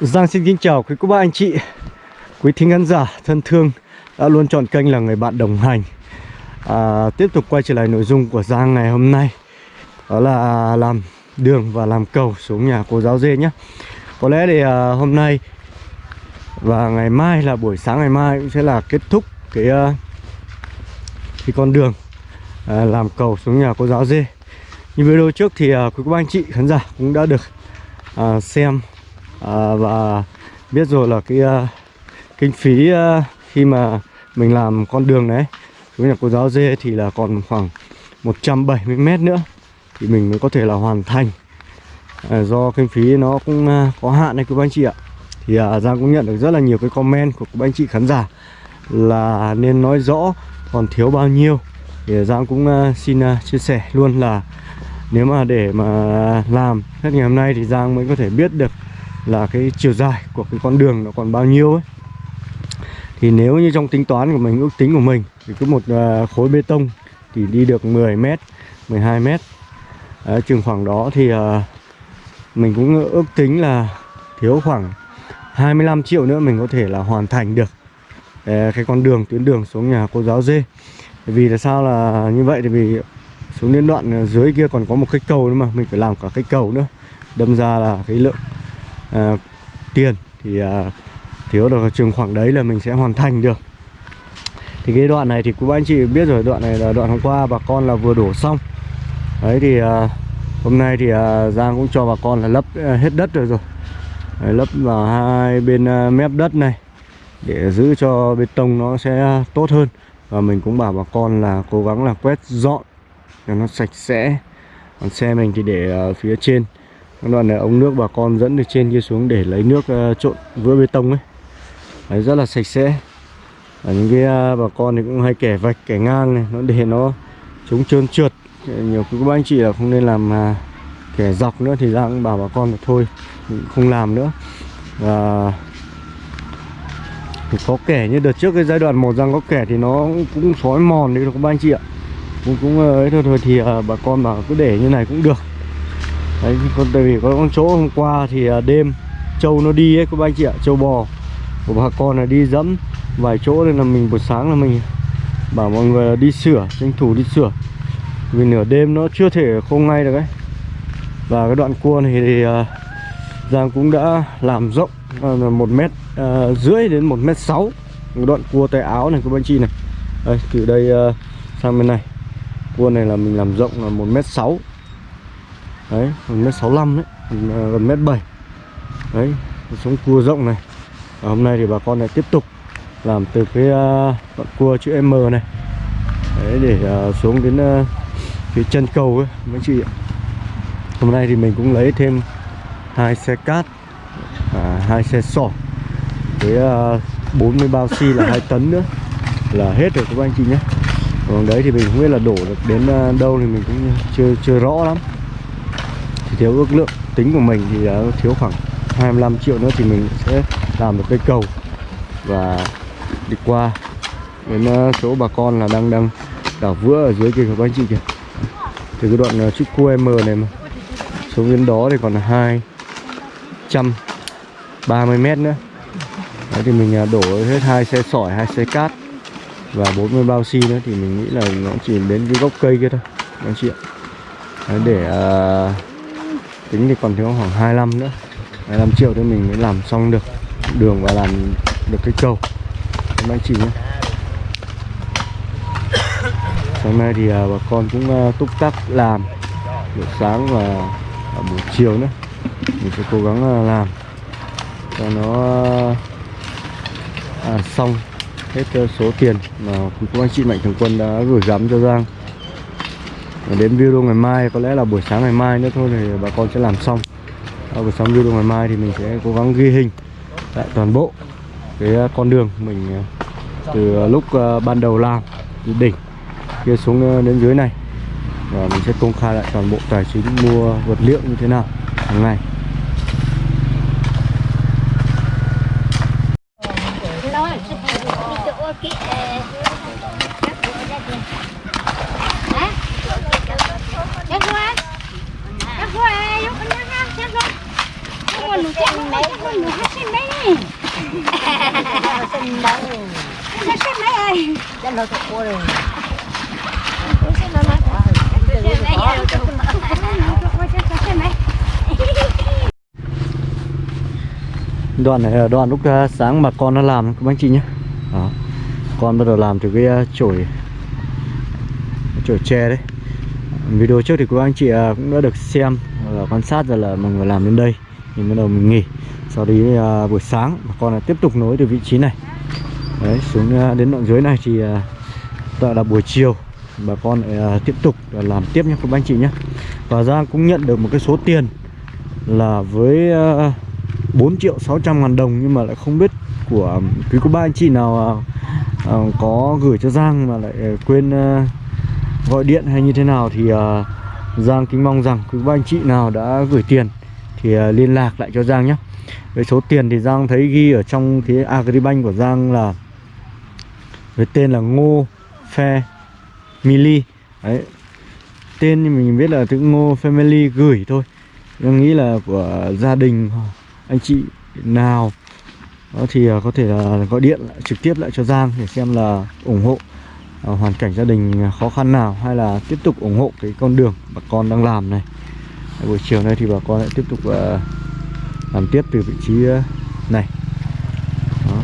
Giang xin kính chào quý cô bác anh chị. Quý thính khán giả thân thương Đã luôn chọn kênh là người bạn đồng hành. À, Tiếp tục quay trở lại nội dung của Giang ngày hôm nay. Đó là làm đường và làm cầu xuống nhà cô giáo dê nhé. Có lẽ thì à, hôm nay Và ngày mai là buổi sáng ngày mai cũng sẽ là kết thúc cái, uh, cái con đường à, Làm cầu xuống nhà cô giáo dê. Như video trước thì à, quý cô bác anh chị khán giả cũng đã được à, xem à, và biết rồi là cái uh, kinh phí uh, khi mà mình làm con đường đấy với nhà cô giáo dê thì là còn khoảng 170 mét nữa thì mình mới có thể là hoàn thành. À, do kinh phí nó cũng uh, có hạn này quý anh chị ạ. Thì uh, Giang cũng nhận được rất là nhiều cái comment của các anh chị khán giả là nên nói rõ còn thiếu bao nhiêu. Thì Giang cũng uh, xin uh, chia sẻ luôn là nếu mà để mà làm hết ngày hôm nay thì Giang mới có thể biết được là cái chiều dài của cái con đường nó còn bao nhiêu ấy. Thì nếu như trong tính toán của mình ước tính của mình thì cứ một à, khối bê tông thì đi được 10 mét 12 mét. Đấy, chừng khoảng đó thì uh, mình cũng ước tính là thiếu khoảng 25 triệu nữa mình có thể là hoàn thành được uh, cái con đường tuyến đường xuống nhà cô giáo dê vì là sao là như vậy? Thì vì xuống đến đoạn dưới kia còn có một cái cầu nữa mà mình phải làm cả cái cầu nữa đâm ra là cái lượng à, tiền thì ờ, à, thiếu được trường khoảng đấy là mình sẽ hoàn thành được. Thì cái đoạn này thì cũng anh chị biết rồi đoạn này là đoạn hôm qua bà con là vừa đổ xong. Đấy thì à, hôm nay thì à, Giang cũng cho bà con là lấp à, hết đất rồi rồi. Đấy, lấp vào hai bên à, mép đất này để giữ cho bê tông nó sẽ tốt hơn. Và mình cũng bảo bà con là cố gắng là quét dọn cho nó sạch sẽ. Còn xe mình thì để phía trên đoạn này ống nước bà con dẫn từ trên kia xuống để lấy nước uh, trộn vữa bê tông ấy. Đấy, rất là sạch sẽ. Ở những cái uh, bà con thì cũng hay kẻ vạch kẻ ngang này nó để nó chống trơn trượt. Nhiều các anh chị là không nên làm uh, kẻ dọc nữa thì ra cũng bảo bà con là thôi không làm nữa. Và thì có kẻ như đợt trước cái giai đoạn một răng có kẻ thì nó cũng xói mòn đấy các anh chị ạ. Cũng cũng ờ, ấy thôi thôi thì ờ, bà con bảo cứ để như này cũng được đấy còn tại vì có con chỗ hôm qua thì à, đêm trâu nó đi ấy các anh chị ạ trâu bò của bà con là đi dẫm vài chỗ nên là mình buổi sáng là mình bảo mọi người đi sửa tranh thủ đi sửa. Vì nửa đêm nó chưa thể không ngay được ấy. Và cái đoạn cua này thì uh, Giang cũng đã làm rộng à, là một mét uh, rưỡi đến một mét sáu. Đoạn cua tay áo này các anh chị này. Đây từ đây uh, sang bên này. Cua này là mình làm rộng là một mét sáu đấy gần mét sáu đấy gần mét bảy. Đấy sống cua rộng này. Và hôm nay thì bà con lại tiếp tục làm từ cái uh, đoạn cua chữ M này. Đấy để uh, xuống đến uh, phía chân cầu ấy mấy chị ạ. Hôm nay thì mình cũng lấy thêm hai xe cát à, hai xe sỏi với uh, 40 bao xi là hai tấn nữa. Là hết rồi các anh chị nhé. Còn đấy thì mình không biết là đổ được đến đâu thì mình cũng chưa chưa rõ lắm thì thiếu ước lượng tính của mình thì thiếu khoảng 25 triệu nữa thì mình sẽ làm được cây cầu và đi qua đến ờ, chỗ bà con là đang đang đảo vữa ở dưới kia các anh chị kìa. Từ cái đoạn ờ, chút cua QM này mà xuống đến đó thì còn là 230 mét nữa. Đấy thì mình ờ, đổ hết hai xe sỏi, hai xe cát và 40 bao xi nữa thì mình nghĩ là nó chỉ đến cái gốc cây kia thôi anh chị ạ. Đấy, để uh, tính thì còn thiếu khoảng 25 nữa. 25 triệu thì mình mới làm xong được đường và làm được cái cầu các anh chị nhé. Sáng nay thì à, bà con cũng à, túc tắc làm buổi sáng và à, buổi chiều nữa. Mình sẽ cố gắng làm cho nó à, xong hết số tiền mà các anh chị mạnh thường quân đã gửi gắm cho Giang đến video ngày mai có lẽ là buổi sáng ngày mai nữa thôi thì bà con sẽ làm xong. À, buổi sáng video ngày mai thì mình sẽ cố gắng ghi hình lại toàn bộ cái à, con đường mình à, từ à, lúc ban đầu làm từ đỉnh kia xuống đến dưới này. Và mình sẽ công khai lại toàn bộ tài chính mua vật liệu như thế nào hàng ngày. Anh đấy. Nó xếp ơi. Nó thật quá rồi. Nó xếp mấy ơi. Nó xếp mấy. đoàn này là đoàn lúc ờ, sáng mà con nó làm, các anh chị nhé Đó. Con bắt đầu làm từ cái ờ, chổi chổi tre đấy Video trước thì các anh chị cũng đã được xem, và quan sát rồi là mọi người làm đến đây thì bắt đầu mình nghỉ sau đấy uh, buổi sáng bà con lại tiếp tục nối từ vị trí này. Đấy xuống uh, đến đoạn dưới này thì à, uh, gọi là buổi chiều bà con lại uh, tiếp tục uh, làm tiếp nhé các anh chị nhé. Và Giang cũng nhận được một cái số tiền là với uh, 4 triệu 600 ngàn đồng nhưng mà lại không biết của quý cô ba anh chị nào à, có gửi cho Giang mà lại quên à, gọi điện hay như thế nào thì à, Giang kính mong rằng quý cô ba anh chị nào đã gửi tiền thì à, liên lạc lại cho Giang nhé với số tiền thì Giang thấy ghi ở trong cái Agribank của Giang là với tên là Ngô Phe Mili. Đấy tên thì mình biết là chữ Ngô Family gửi thôi. Giang nghĩ là của gia đình anh chị nào đó thì à, có thể là gọi điện lại, trực tiếp lại cho Giang để xem là ủng hộ à, hoàn cảnh gia đình khó khăn nào hay là tiếp tục ủng hộ cái con đường bà con đang làm này. Buổi chiều nay thì bà con lại tiếp tục uh, làm tiếp từ vị trí ờ, này. Đó.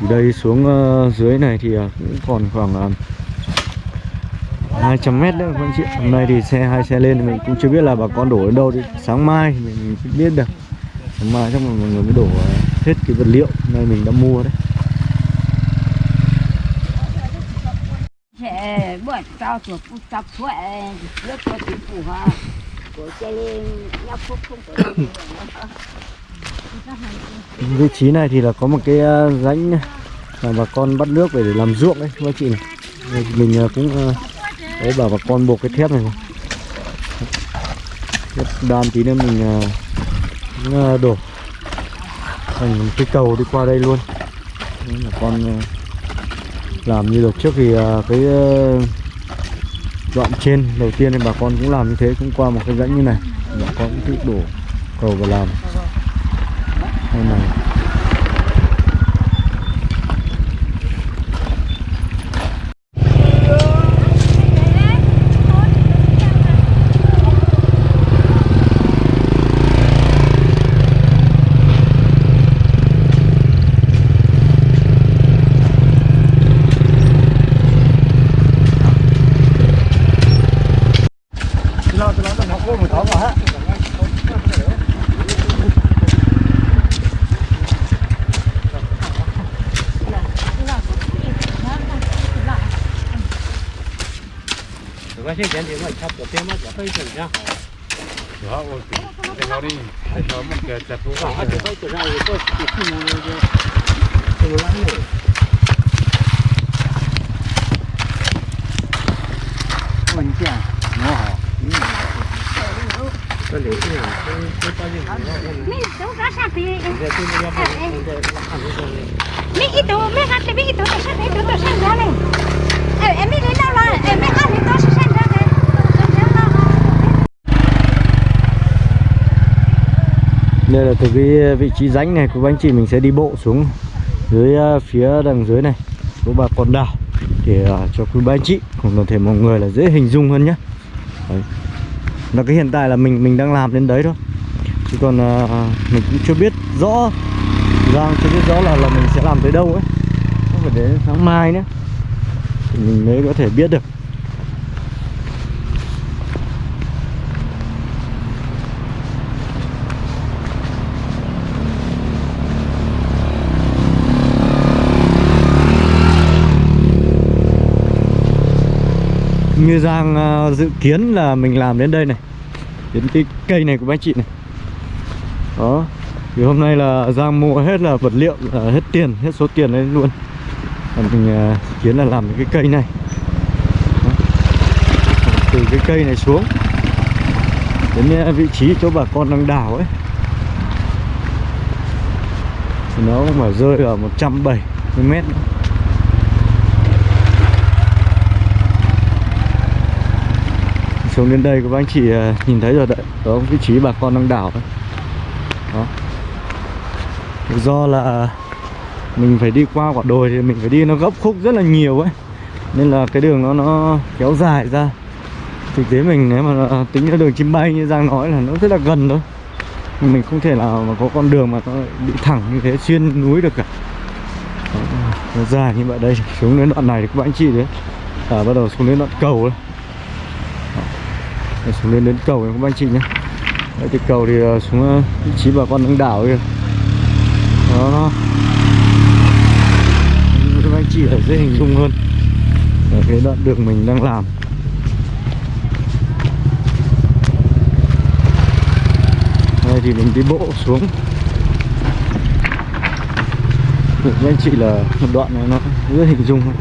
từ đây xuống ờ, dưới này thì ờ, cũng còn khoảng 200 mét nữa, các anh chị. Hôm nay thì xe, hai xe lên thì mình cũng chưa biết là bà con đổ đến đâu đi. Sáng mai thì mình mới biết được. Sáng mai chắc là mọi người mới đổ hết cái vật liệu. Này mình đã mua đấy. Sẽ bữa tao chuột phụ tập thuệ lớp cho chính phủ ha của chơi lên vị trí này thì là có một cái ờ, rãnh mà bà con bắt nước về để làm ruộng đấy các chị này. Mình ờ, cũng ờ, đấy bảo bà con buộc cái thép này này. Thép đan tí nữa mình cũng, đổ thành cái cầu đi qua đây luôn. Đấy bà con làm như đợt trước thì cái đoạn trên. Đầu tiên thì bà con cũng làm như thế, cũng qua một cái rãnh như này. Bà con cũng tự đổ cầu và làm. Đây này. Mi cái rasa pi mi itu mi cái mi itu rasa itu tu cái jalan eh eh mi ni cái là eh mi ăn itu cái jalan Đây là từ cái ờ, vị trí rãnh này của anh chị mình sẽ đi bộ xuống dưới ờ, phía đằng dưới này của bà con đảo để ờ, cho quý ba anh chị cùng toàn thể mọi người là dễ hình dung hơn nhé. Đấy. Là cái hiện tại là mình mình đang làm đến đấy thôi. Chứ còn ờ, mình cũng chưa biết rõ đang chưa biết rõ là là mình sẽ làm tới đâu ấy. Không phải đến sáng mai nữa. Thì mình mới có thể biết được. Như Giang ờ, dự kiến là mình làm đến đây này. Đến cái cây này của anh chị này. Đó. Thì hôm nay là Giang mua hết là vật liệu là Hết tiền, hết số tiền đấy luôn. Và mình ờ, dự kiến là làm cái cây này. Đó. Từ cái cây này xuống. Đến ờ, vị trí chỗ bà con đang đào ấy. Thì nó mà rơi ở 170 mét. nữa. Xuống đến đây các anh chị à, nhìn thấy rồi đấy. Đó vị trí bà con đang đảo đấy. Đó. Do là mình phải đi qua quả đồi thì mình phải đi nó gấp khúc rất là nhiều ấy. Nên là cái đường nó nó kéo dài ra. Thực tế mình nếu mà à, tính ra đường chim bay như Giang nói là nó rất là gần thôi. Mình không thể nào mà có con đường mà nó bị thẳng như thế xuyên núi được cả. Đó, nó dài như vậy đây xuống đến đoạn này thì các bạn anh chị đấy. À, bắt đầu xuống đến đoạn cầu đấy đây, xuống đến đến cầu này các anh chị nhé. Đấy thì cầu thì ờ, xuống ờ, vị trí bà con đang đảo kìa. Đó. Các anh chị ở dễ hình dung hơn. Ở cái đoạn đường mình đang làm. Đây thì mình đi bộ xuống. Các anh chị là một đoạn này nó rất hình dung hơn.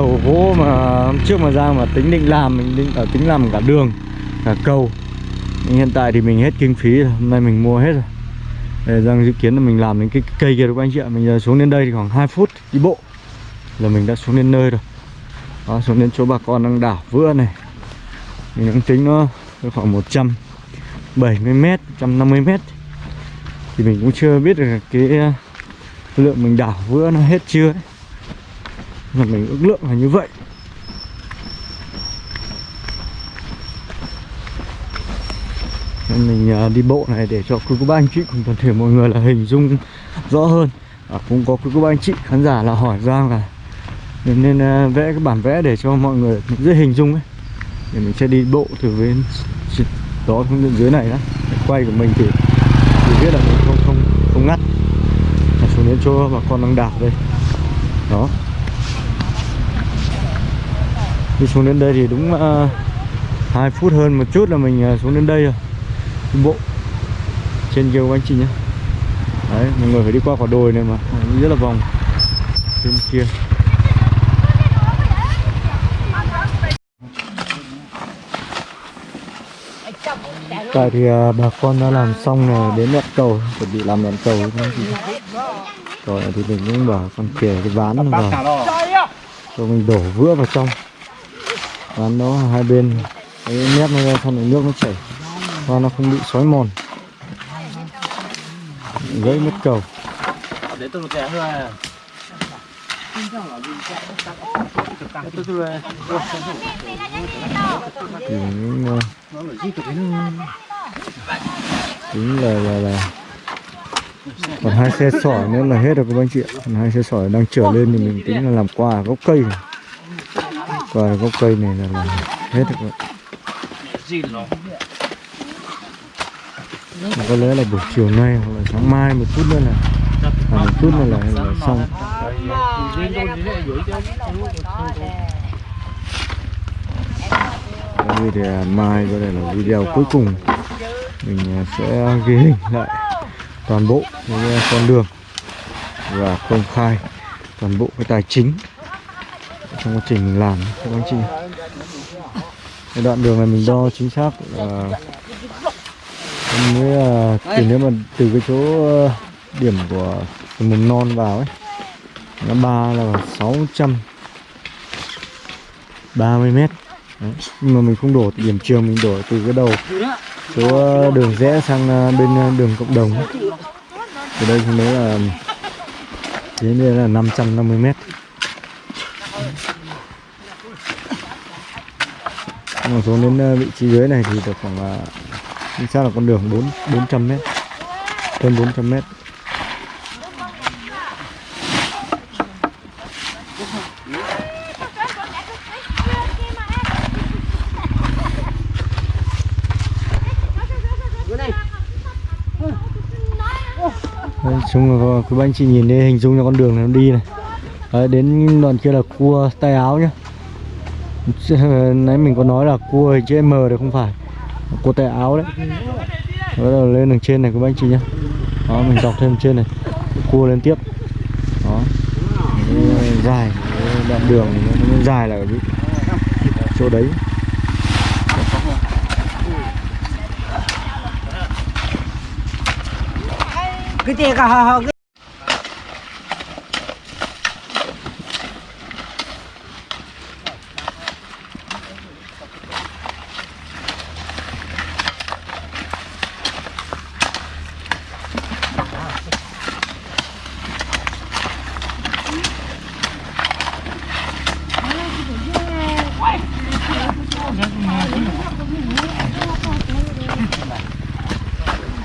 Cầu gỗ mà hôm trước mà ra mà tính định làm mình định ở tính làm cả đường cả cầu. Nhưng hiện tại thì mình hết kinh phí rồi hôm nay mình mua hết rồi. Để rằng dự kiến là mình làm đến cái cây kia các anh chị ạ. Mình giờ xuống đến đây thì khoảng 2 phút đi bộ là mình đã xuống đến nơi rồi. Đó, xuống đến chỗ bà con đang đảo vữa này. Mình đang tính nó khoảng 170 mét 150 mét. Thì mình cũng chưa biết được cái à, lượng mình đảo vữa nó hết chưa ấy là mình ước lượng là như vậy. Nên mình à, đi bộ này để cho quý cô bác anh chị cùng toàn thể mọi người là hình dung rõ hơn. À, cũng có quý cô bác anh chị khán giả là hỏi Giang là nên, nên à, vẽ cái bản vẽ để cho mọi người dễ hình dung ấy. Để mình sẽ đi bộ từ bên đó xuống bên dưới này đó quay của mình thì thì biết là mình không không không ngắt. À, xuống đến chỗ bà con đang đảo đây. Đó đi xuống đến đây thì đúng ờ, uh, 2 phút hơn một chút là mình uh, xuống đến đây rồi. Đi bộ trên kia của anh chị nhé. Đấy mọi người phải đi qua quả đồi này mà rất là vòng bên kia. Tại thì uh, bà con đã làm xong này đến đoạn cầu chuẩn bị làm đoạn cầu các rồi thì mình cũng bảo con kề cái ván vào. Cho mình đổ vữa vào trong ván đó hai bên. Cái mép nó ra xong rồi nước nó chảy. Và nó không bị xói mòn. Gãy mất cầu. Mình uh, tính là là là. Còn hai xe sỏi nữa là hết rồi các anh chị còn hai xe sỏi đang trở lên thì mình tính là làm quà gốc cây. này quà gốc cây này là, là hết rồi. Các. Mà có lẽ là buổi chiều nay hoặc là sáng mai một chút nữa là à, một chút nữa là, là xong. Đây thì mai có thể là video cuối cùng. Mình à, sẽ ghi hình lại toàn bộ cái con đường và công khai toàn bộ cái tài chính trong quá trình mình làm. Các anh chị. Cái đoạn đường này mình đo chính xác là mới là từ nếu mà từ cái chỗ ờ, điểm của từ mầm non vào ấy, nó ba là 630 mét. Đấy. nhưng mà mình không đổ từ điểm trường, mình đổ từ cái đầu chỗ ờ, đường rẽ sang ờ, bên đường cộng đồng từ đây thì mới là đến đây là 550 mét. Mà xuống đến ờ, vị trí dưới này thì được khoảng ờ, chính xác là con đường 4 400 m. hơn 400 m. Đấy, chung là quý anh chị nhìn đây hình dung cho con đường này nó đi này Đấy, đến đoạn kia là cua tay áo nhá nãy mình có nói là cua hình chữ M đấy không phải. Cua tay áo đấy. Bắt đầu lên đường trên này các anh chị nhá. Đó, mình dọc thêm trên này. Cua lên tiếp. Đó. Dài. Đoạn đường nó dài là cái chỗ đấy. Cái tiền cả họ họ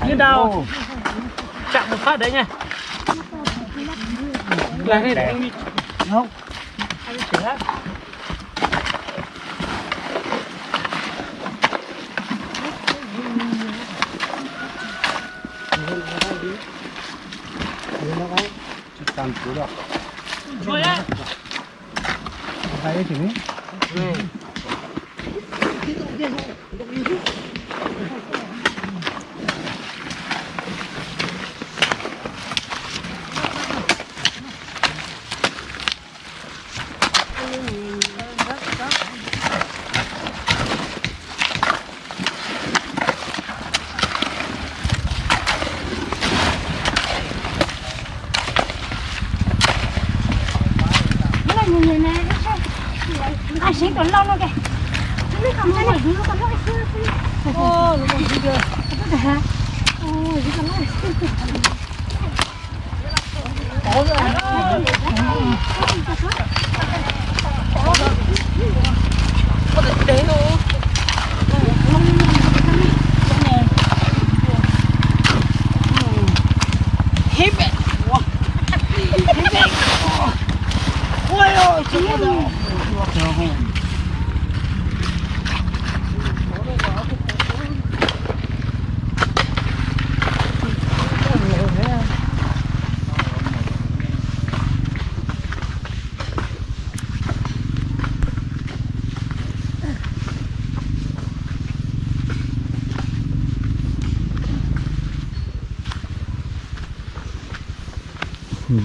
lên đào chạm một phát đấy nha là đây để anh đi Không. anh sửa hát rồi á Thấy chữ. nó là người người này ai sinh còn lâu nó kìa nó mới cầm ra này nó còn lâu xưa xưa ô nó còn gì cơ nó hả ô gì còn lâu Ôi ôi, chứ có đâu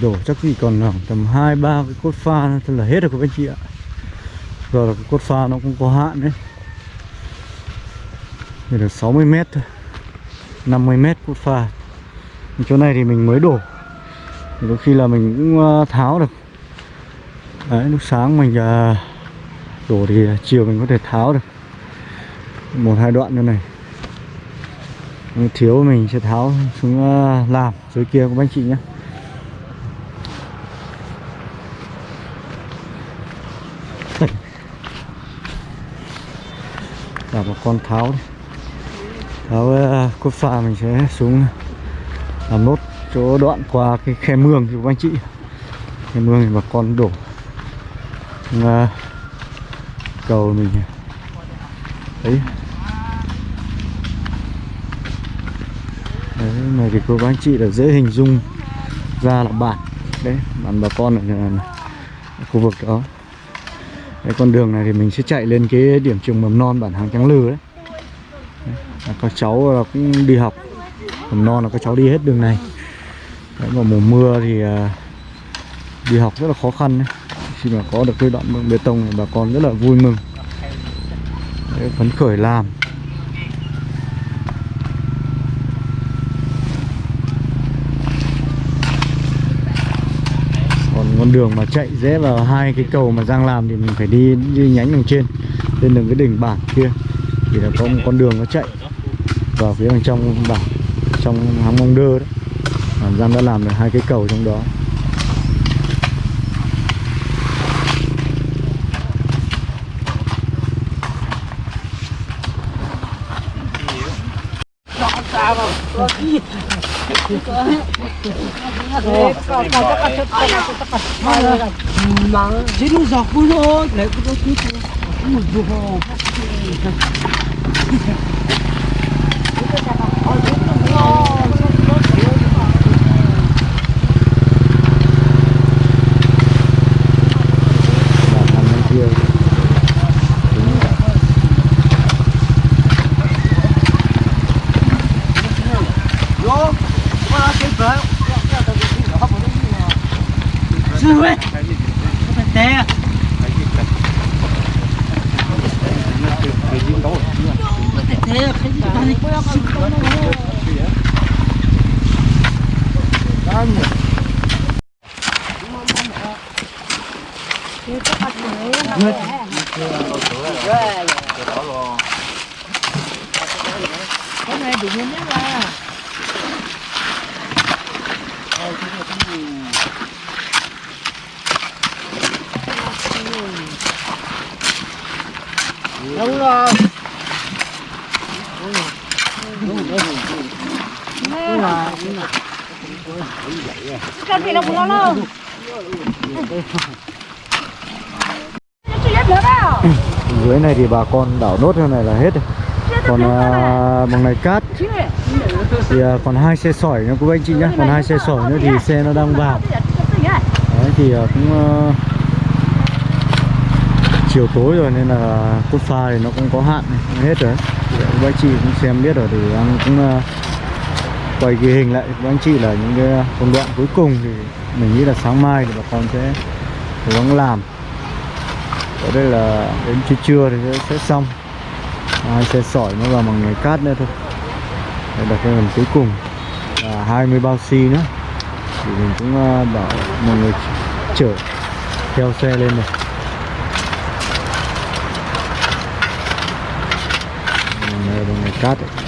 đổ, chắc chỉ còn khoảng tầm hai, ba cái cốt pha thôi là hết rồi các anh chị ạ. Giờ là cái cốt pha nó cũng có hạn đấy. Chỉ được 60 mét thôi 50 mét cốt pha. Chỗ này thì mình mới đổ. Thì đôi khi là mình cũng ờ, tháo được. Đấy, lúc sáng mình ờ, đổ thì ờ, chiều mình có thể tháo được. Một, hai đoạn như này. Thiếu mình sẽ tháo xuống làm, dưới kia các anh chị nhé. Là một con tháo đi. tháo ờ, cốt pha mình sẽ xuống làm nốt chỗ đoạn qua cái khe mương thì các anh chị. Khe mương thì bà con đổ. Uh, cầu mình đấy. Đấy này thì cô bác anh chị là dễ hình dung ra là bản. Đấy bản bà con ở, ở khu vực đó cái con đường này thì mình sẽ chạy lên cái điểm trường mầm non bản hàng trắng lư đấy. đấy. Các cháu là cũng đi học mầm non là các cháu đi hết đường này. Đấy, mà mùa mưa thì à, đi học rất là khó khăn đấy. Khi mà có được cái đoạn bê tông này bà con rất là vui mừng. Đấy, phấn khởi làm. Con đường mà chạy rẽ vào hai cái cầu mà Giang làm thì mình phải đi đi nhánh đằng trên, lên đường cái đỉnh bản kia. Thì là có một con đường nó chạy vào phía đằng trong bản, trong háng mong đơ đấy. Mà Giang đã làm được hai cái cầu trong đó. Sino J'ai nous en roulant, la grosse nuit. Nous devons. Cái gì này bị nhân nhất là nó cũng nó dưới này thì bà con đảo nốt theo này là hết. Rồi còn à, bằng này cát. Thì à, còn hai xe sỏi nữa quý anh chị nhá. Còn hai xe sỏi nữa thì xe nó đang vào. Đấy thì à, cũng à, chiều tối rồi nên là cốt pha thì nó cũng có hạn hết rồi. Quý anh à, chị cũng xem biết rồi thì cũng à, quay ghi hình lại. Với anh chị là những cái ờ, công đoạn cuối cùng thì mình nghĩ là sáng mai thì bà con sẽ cố gắng làm. Ở đây là đến trưa trưa thì sẽ, sẽ xong. Hai xe sỏi nó vào bằng ngày cát nữa thôi. Đây là cái phần cuối cùng. Và 20 bao xi nữa. Thì mình cũng ờ, bảo mọi người chở theo xe lên này bằng là ngày cát đấy.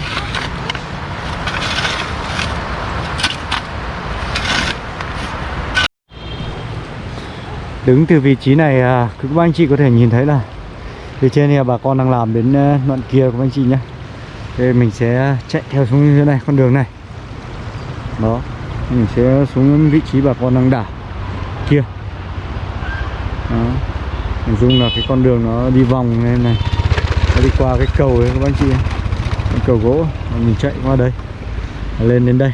Đứng từ vị trí này à, các anh chị có thể nhìn thấy là phía trên này bà con đang làm đến à, đoạn kia các anh chị nhé. Thì mình sẽ chạy theo xuống như thế này, con đường này. Đó, mình sẽ xuống vị trí bà con đang đảo kia. Đó hình dung là cái con đường nó đi vòng lên này, nó đi qua cái cầu đấy các anh chị cái cầu gỗ mình chạy qua đây, lên đến đây.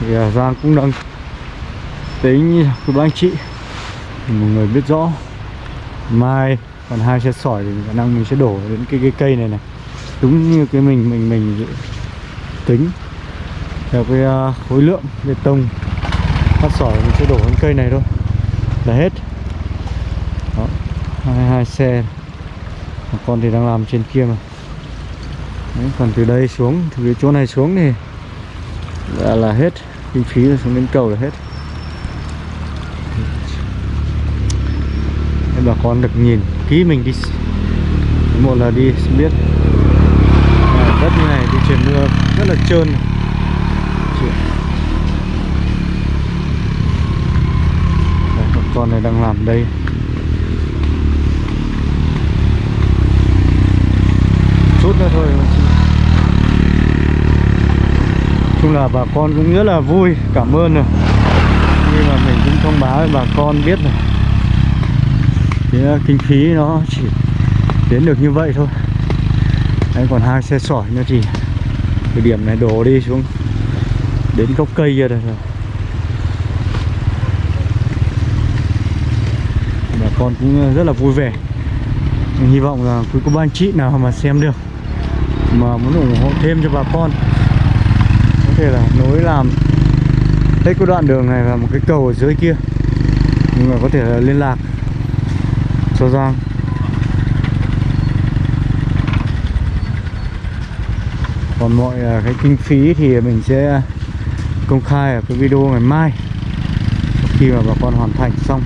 Thì à, Giang cũng đang tính của các anh chị mọi người biết rõ. Mai còn hai xe sỏi thì khả năng mình sẽ đổ đến cái, cái cây này này. Đúng như cái mình mình mình tính. Theo cái uh, khối lượng bê tông phát sỏi mình sẽ đổ đến cây này thôi. Là hết. Đó hai, hai xe. Còn con thì đang làm trên kia mà. Đấy, còn từ đây xuống từ cái chỗ này xuống thì là, là hết. Kinh phí xuống đến cầu là hết để bà con được nhìn kỹ mình đi. Một là đi biết. À, đất như này đi trời mưa rất là trơn. Đây, con này đang làm đây. Chút nữa thôi chung là bà con cũng rất là vui cảm ơn rồi. Nhưng mà mình cũng thông báo với bà con biết rồi cái ờ, kinh phí nó chỉ đến được như vậy thôi. Đấy, còn hai xe sỏi nữa thì cái điểm này đổ đi xuống đến gốc cây kia rồi. Bà con cũng ờ, rất là vui vẻ. Mình hy vọng là quý cô bác anh chị nào mà xem được mà muốn ủng hộ thêm cho bà con có thể là nối làm hết cái đoạn đường này là một cái cầu ở dưới kia. Nhưng mà có thể là liên lạc. Châu Giang còn mọi à, cái kinh phí thì mình sẽ công khai ở cái video ngày mai. Khi mà bà con hoàn thành xong.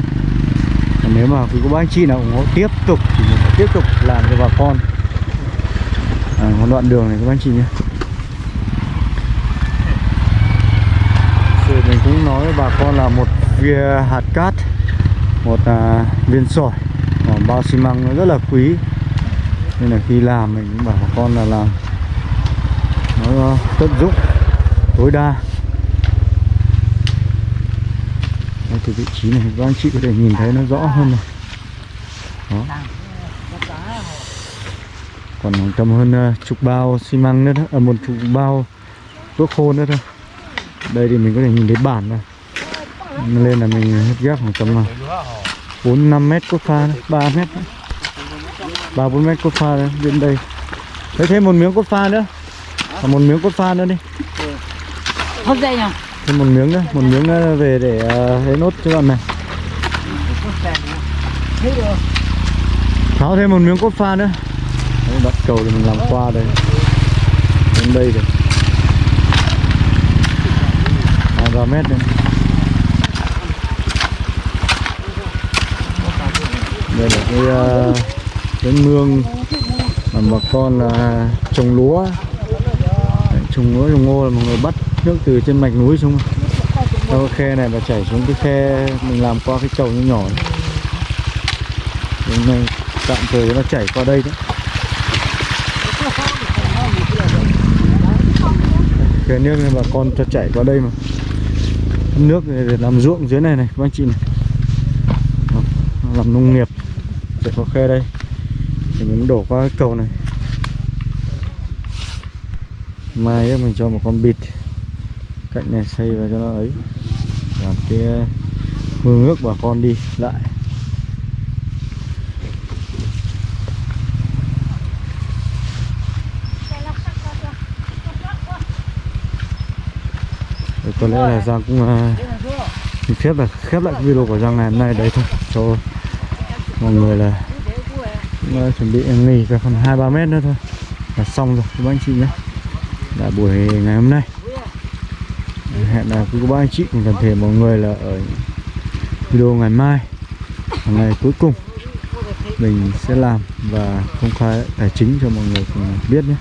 Còn nếu mà quý cô bác anh chị nào ủng hộ tiếp tục thì mình sẽ tiếp tục làm cho bà con. À, một đoạn đường này các bác anh chị nhé. Rồi mình cũng nói với bà con là một viên hạt cát một à, viên sỏi bao xi măng nó rất là quý. Nên là khi làm mình cũng bảo bà con là làm. Nó ờ, tận dụng tối đa. Đây, từ vị trí này các anh chị có thể nhìn thấy nó rõ hơn này. Đó. Còn tầm hơn ờ, chục bao xi măng nữa đó. À, một chục bao thuốc khô nữa thôi. Đây thì mình có thể nhìn thấy bản này. Lên là mình hết ghép khoảng tầm là bốn năm mét cốt pha ba mét ba bốn mét cốt pha đến đây. Lấy thêm một miếng cốt pha nữa. Và một miếng cốt pha nữa đi. Không dây nhỉ? thêm một miếng nữa một miếng nữa về để uh, lấy nốt cho bạn này. Tháo thêm một miếng cốt pha nữa. Đấy, đoạn cầu thì mình làm qua đây. Đến đây rồi hai ba mét đây đây là cái uh, cái mương mà bà con là trồng lúa. Đấy, trồng lúa trồng ngô là mọi người bắt nước từ trên mạch núi xuống. Theo cái khe này và chảy xuống cái khe mình làm qua cái chầu nhỏ nhỏ hôm nay tạm thời nó chảy qua đây đấy. Cái nước này bà con cho chảy qua đây mà. Nước này để làm ruộng dưới này này các anh chị này. Làm nông nghiệp sẽ có khe đây. Thì mình đổ qua cái cầu này. Mai ấy mình cho một con bịt cạnh này xây vào cho nó ấy. Làm cái ờ, mương nước bà con đi lại. Đấy, có lẽ là Giang cũng uh, phép là khép lại video của Giang ngày hôm nay đấy thôi. Cho mọi người là cũng, chuẩn bị nghỉ về khoảng hai ba mét nữa thôi. Là xong rồi các bác anh chị nhé. Là buổi ngày hôm nay. Hẹn là quý các bác anh chị. Cùng toàn thể mọi người là ở video ngày mai. Ngày cuối cùng mình sẽ làm và công khai tài chính cho mọi người cùng biết nhé.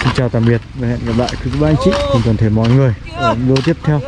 Xin chào tạm biệt và hẹn gặp lại quý các bác anh chị cùng toàn thể mọi người ở video tiếp theo.